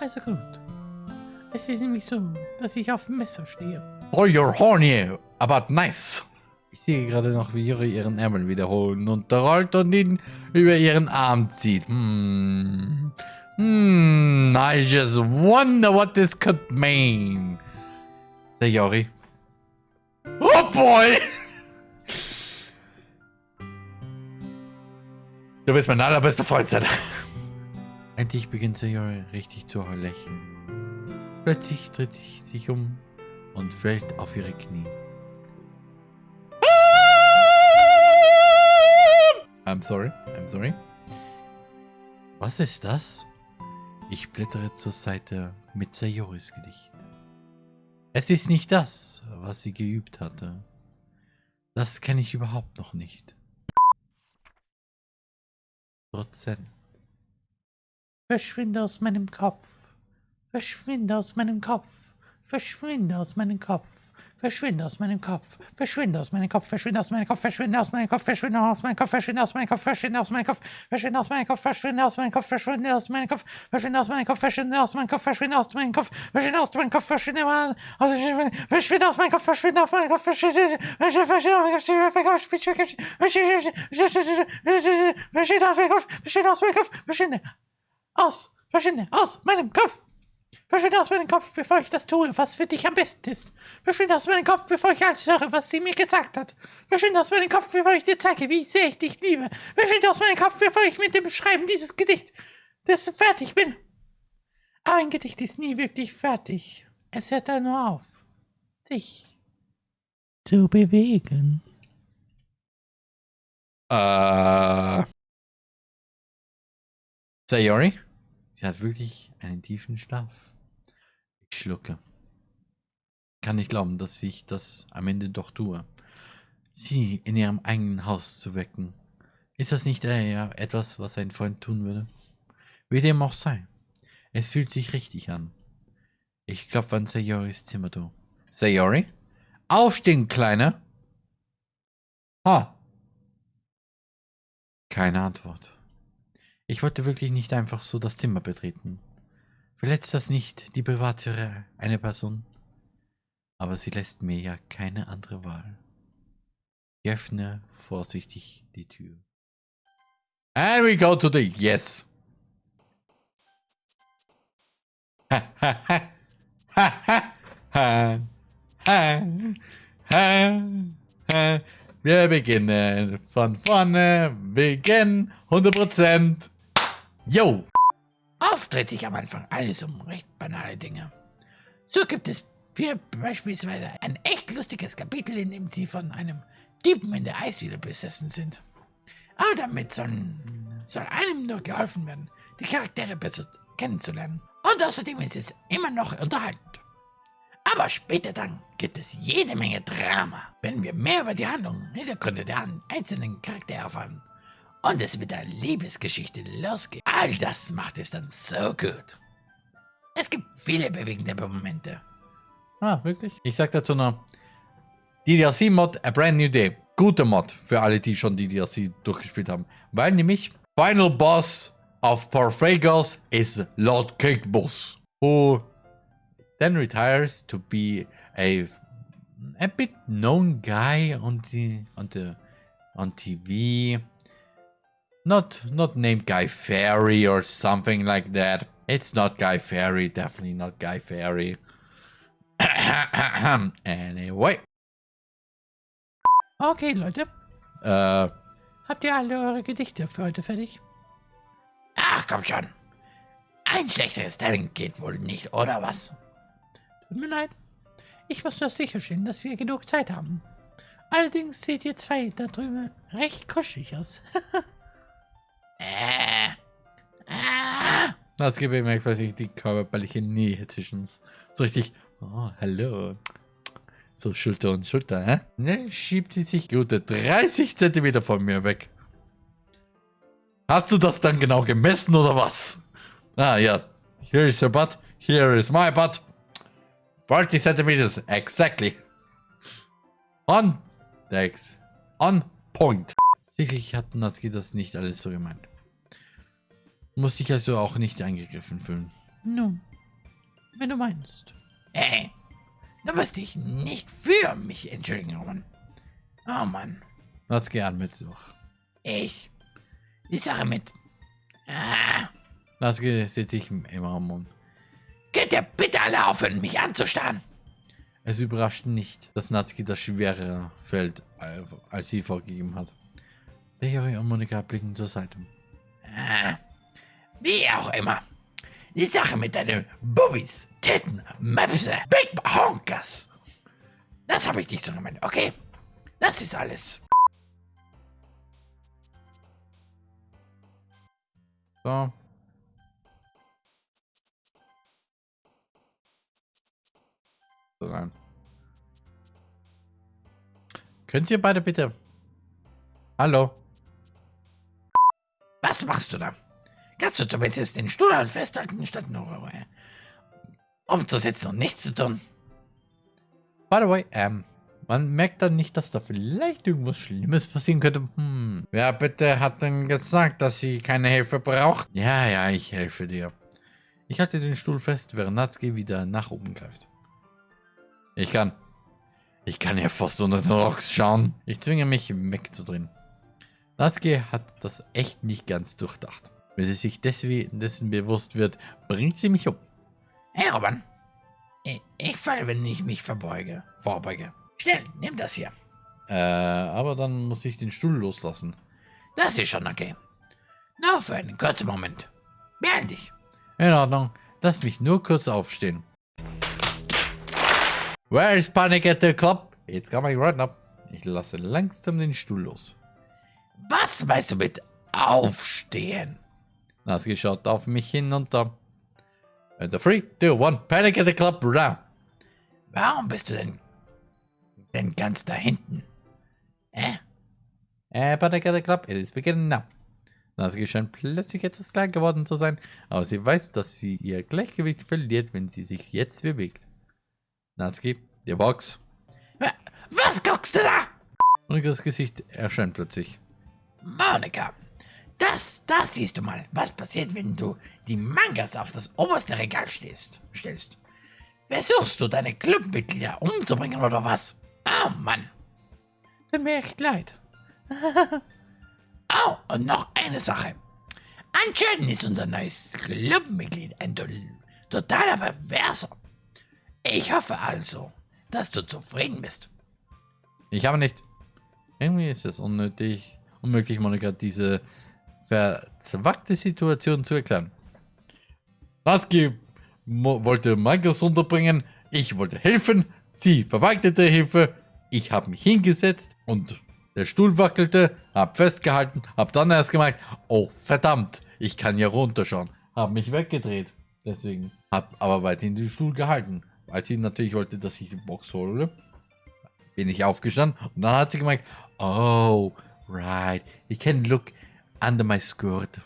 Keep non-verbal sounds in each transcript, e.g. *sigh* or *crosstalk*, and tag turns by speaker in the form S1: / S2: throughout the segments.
S1: Also gut. Es ist nämlich so, dass ich auf dem Messer stehe.
S2: Oh, you're horny, aber nice. Ich sehe gerade noch, wie Yuri ihren Ärmel wiederholen runterrollt und ihn über ihren Arm zieht. Hmm. Hmm, I just wonder what this could mean. Say Yori. Oh boy! Du willst mein allerbester Freund sein. Endlich beginnt Sayori richtig zu lächeln. Plötzlich dreht sie sich um und fällt auf ihre Knie. I'm sorry, I'm sorry. Was ist das? Ich blättere zur Seite mit Sayoris Gedicht. Es ist nicht das, was sie geübt hatte. Das kenne ich überhaupt noch nicht. Prozent.
S1: Verschwinde aus meinem Kopf. Verschwinde aus meinem Kopf. Verschwinde aus meinem Kopf. Verschwinde aus meinem Kopf. Verschwinde aus meinem Kopf. Verschwinde aus meinem Kopf. Verschwinde aus meinem Kopf. Verschwinde aus meinem Kopf. Verschwinde aus meinem Kopf. Verschwinde aus meinem Kopf. Verschwinde aus meinem Kopf. Verschwinde aus meinem Kopf. Verschwinde aus meinem Kopf. Verschwinde aus meinem Kopf. Verschwinde aus meinem Kopf. Verschwinde aus meinem Kopf. Verschwinde aus meinem Kopf. Verschwinde Verschwinde aus meinem Kopf. Verschwinde aus meinem Kopf. Verschwinde Verschwinde aus meinem Kopf. Verschwinde aus meinem Kopf. Verschwinde aus. Verschwinde aus meinem Kopf. Verschwinde aus meinem Kopf, bevor ich das tue, was für dich am besten ist. Verschwinde aus meinem Kopf, bevor ich alles höre, was sie mir gesagt hat. Verschwinde aus meinem Kopf, bevor ich dir zeige, wie sehr ich dich liebe. Verschwinde aus meinem Kopf, bevor ich mit dem Schreiben dieses Gedicht das fertig bin. Aber ein Gedicht ist nie wirklich fertig. Es hört da nur auf, sich zu bewegen.
S2: Äh. Sayori? Sie hat wirklich einen tiefen Schlaf. Ich schlucke. Kann nicht glauben, dass ich das am Ende doch tue. Sie in ihrem eigenen Haus zu wecken. Ist das nicht eher etwas, was ein Freund tun würde? Wie dem auch sei. Es fühlt sich richtig an. Ich klopfe an Sayoris Zimmertür. Sayori? Aufstehen, Kleiner! Ha! Keine Antwort. Ich wollte wirklich nicht einfach so das Zimmer betreten. Verletzt das nicht die Privatsphäre einer Person? Aber sie lässt mir ja keine andere Wahl. Ich öffne vorsichtig die Tür. And we go to the yes. *laughs* Wir beginnen von vorne. Beginn 100%. Yo!
S1: Oft dreht sich am Anfang alles um recht banale Dinge. So gibt es hier beispielsweise ein echt lustiges Kapitel, in dem sie von einem Typen in der Eisdiele besessen sind. Aber damit soll, soll einem nur geholfen werden, die Charaktere besser kennenzulernen. Und außerdem ist es immer noch unterhaltend. Aber später dann gibt es jede Menge Drama, wenn wir mehr über die Handlung Hintergründe der einzelnen Charaktere erfahren und es mit der Liebesgeschichte losgeht. All das macht es dann so gut. Es gibt viele bewegende Momente.
S2: Ah, wirklich? Ich sag dazu noch, DDLC-Mod, A Brand New Day. Gute Mod für alle, die schon DDLC durchgespielt haben. Weil nämlich Final Boss of Porphagos is Lord Cake Boss, who then retires to be a a bit known guy on the on the on TV Not not named Guy Fairy or something like that. It's not Guy Fairy, definitely not Guy Fairy. *coughs* anyway.
S1: Okay, Leute.
S2: Äh.
S1: Habt ihr alle eure Gedichte für heute fertig? Ach, komm schon. Ein schlechteres Talent geht wohl nicht, oder was? Tut mir leid. Ich muss nur sicherstellen, dass wir genug Zeit haben. Allerdings seht ihr zwei da drüben recht kuschelig aus. *laughs*
S2: Das gibt mir quasi die körperliche Nähe zwischen uns. So richtig, oh, hallo. So Schulter und Schulter, hä? Ne, schiebt sie sich gute 30 Zentimeter von mir weg. Hast du das dann genau gemessen oder was? Ah, ja. Here is your butt. Here is my butt. 40 centimeters, exactly. On, Dex. On point. Sicherlich hat Natsuki das nicht alles so gemeint. Muss sich also auch nicht eingegriffen fühlen.
S1: Nun, wenn du meinst. Ey, du musst dich nicht für mich entschuldigen, Roman. Oh Mann.
S2: Was gern mit durch.
S1: Ich. Die Sache mit. Ah.
S2: Das sieht sich immer am Mund.
S1: Könnt ihr bitte alle aufhören, mich anzustarren?
S2: Es überrascht nicht, dass Natsuki das schwerere Feld als sie vorgegeben hat. Sehe und Monika blicken zur Seite.
S1: Ah, wie auch immer. Die Sache mit deinen Bubis, Titten, Möpse, Big Honkers. Das habe ich nicht so gemeint, okay? Das ist alles.
S2: So. So rein. Könnt ihr beide bitte... Hallo?
S1: Was machst du da? Kannst du zumindest den Stuhl halt festhalten, statt nur umzusitzen und nichts zu tun?
S2: By the way, ähm, man merkt dann nicht, dass da vielleicht irgendwas Schlimmes passieren könnte. Hm, wer bitte hat denn gesagt, dass sie keine Hilfe braucht? Ja, ja, ich helfe dir. Ich halte den Stuhl fest, während Natsuki wieder nach oben greift. Ich kann. Ich kann ja fast unter den Rocks schauen. Ich zwinge mich wegzudrehen. Natsuki hat das echt nicht ganz durchdacht. Wenn sie sich deswegen dessen bewusst wird, bringt sie mich um.
S1: Hey Robin, ich, ich falle, wenn ich mich verbeuge, vorbeuge. Schnell, nimm das hier.
S2: Äh, aber dann muss ich den Stuhl loslassen.
S1: Das ist schon okay. Nur für einen kurzen Moment. Beeil dich.
S2: In Ordnung. Lass mich nur kurz aufstehen. Where is Panic at the Club? Jetzt kann man right up. Ich lasse langsam den Stuhl los.
S1: Was meinst du mit aufstehen?
S2: Naski schaut auf mich hinunter. And the three, two, one, Panic at the Club, round.
S1: Warum bist du denn, denn ganz da hinten? Hä?
S2: Äh, Panic at the Club, it is beginning now. Naski scheint plötzlich etwas klar geworden zu sein, aber sie weiß, dass sie ihr Gleichgewicht verliert, wenn sie sich jetzt bewegt. Natsuki, die Box.
S1: Was guckst du da?
S2: Monikas Gesicht erscheint plötzlich.
S1: Monika, das, das siehst du mal, was passiert, wenn du die Mangas auf das oberste Regal stehst, stellst. Versuchst du deine Clubmitglieder umzubringen oder was? Oh Mann. Tut mir echt leid. *laughs* oh, und noch eine Sache. Anscheinend ist unser neues Clubmitglied ein totaler Perverser. Ich hoffe also, dass du zufrieden bist.
S2: Ich habe nicht. Irgendwie ist es unnötig, unmöglich, Monika, diese verzwackte Situation zu erklären. Naski wollte Markus unterbringen, ich wollte helfen, sie verweigerte Hilfe, ich habe mich hingesetzt und der Stuhl wackelte, hab festgehalten, hab dann erst gemerkt, oh verdammt, ich kann ja runterschauen, hab mich weggedreht, deswegen hab aber weiterhin den Stuhl gehalten. Als sie natürlich wollte, dass ich die Box hole, bin ich aufgestanden und dann hat sie gemerkt, oh, right, you can look under my skirt.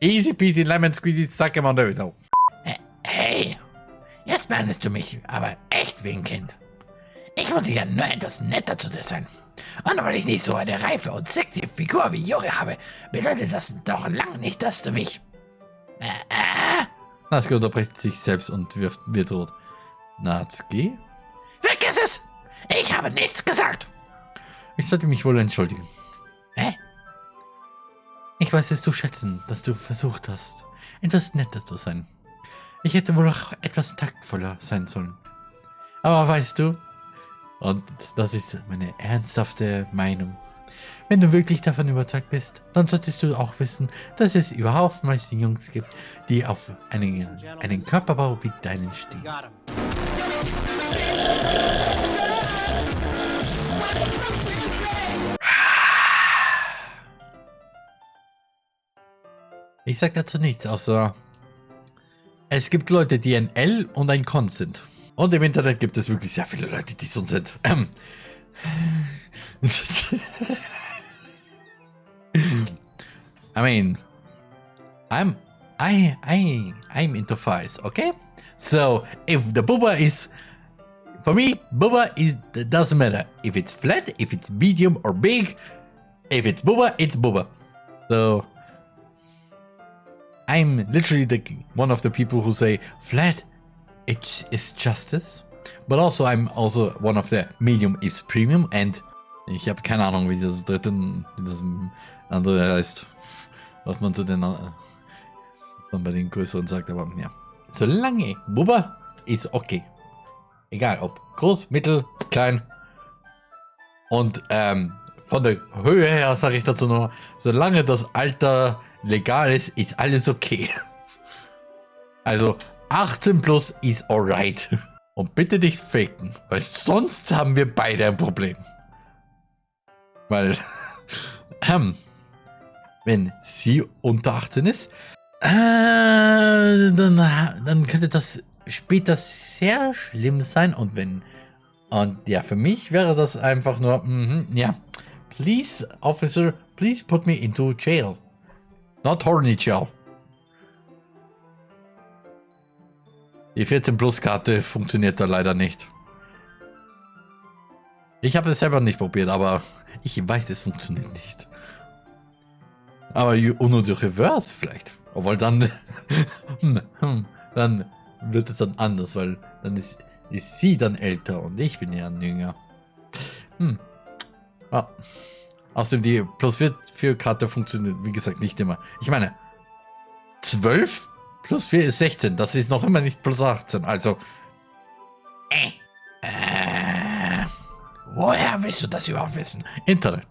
S2: Easy peasy lemon squeezy, zack, im Underwithout.
S1: Hey, jetzt behandelst du mich aber echt wie ein Kind. Ich wollte ja nur etwas netter zu dir sein. Und weil ich nicht so eine reife und sexy Figur wie Juri habe, bedeutet das doch lang nicht, dass du mich... Äh, äh,
S2: Natsuki unterbricht sich selbst und wirft, wird rot. Natsuki?
S1: Vergiss es! Ich habe nichts gesagt!
S2: Ich sollte mich wohl entschuldigen.
S1: Hä?
S2: Weiß es zu schätzen, dass du versucht hast, etwas netter zu sein. Ich hätte wohl auch etwas taktvoller sein sollen. Aber weißt du, und das ist meine ernsthafte Meinung, wenn du wirklich davon überzeugt bist, dann solltest du auch wissen, dass es überhaupt meisten Jungs gibt, die auf einen, einen Körperbau wie deinen stehen. Ich sag dazu nichts, außer es gibt Leute, die ein L und ein Con sind. Und im Internet gibt es wirklich sehr viele Leute, die so sind. Ähm. I mean, I'm I I I'm into thighs, okay? So if the booba is for me, booba is doesn't matter if it's flat, if it's medium or big. If it's booba, it's booba. So I'm literally the one of the people who say flat it is justice. But also I'm also one of the medium is premium and ich habe keine Ahnung, wie das dritte, wie das andere heißt. Was man zu den, was man bei den größeren sagt, aber ja. Solange Bubba ist okay. Egal ob groß, mittel, klein. Und ähm, von der Höhe her sage ich dazu nur, solange das Alter legal ist, ist alles okay. Also 18 plus ist alright. Und bitte nicht faken, weil sonst haben wir beide ein Problem. Weil, *laughs* ähm, wenn sie unter 18 ist, äh, dann, dann könnte das später sehr schlimm sein. Und wenn, und ja, für mich wäre das einfach nur, mm ja, please, officer, please put me into jail. Not horny jail. Die 14 Plus Karte funktioniert da leider nicht. Ich habe es selber nicht probiert, aber ich weiß, es funktioniert nicht. Aber Uno de Reverse vielleicht. Obwohl dann, *laughs* dann wird es dann anders, weil dann ist, ist sie dann älter und ich bin ja jünger. Hm. Ah. Außerdem die plus 4, 4 Karte funktioniert, wie gesagt, nicht immer. Ich meine, 12 plus 4 ist 16. Das ist noch immer nicht plus 18. Also,
S1: äh. Äh. Woher willst du das überhaupt wissen?
S2: Internet.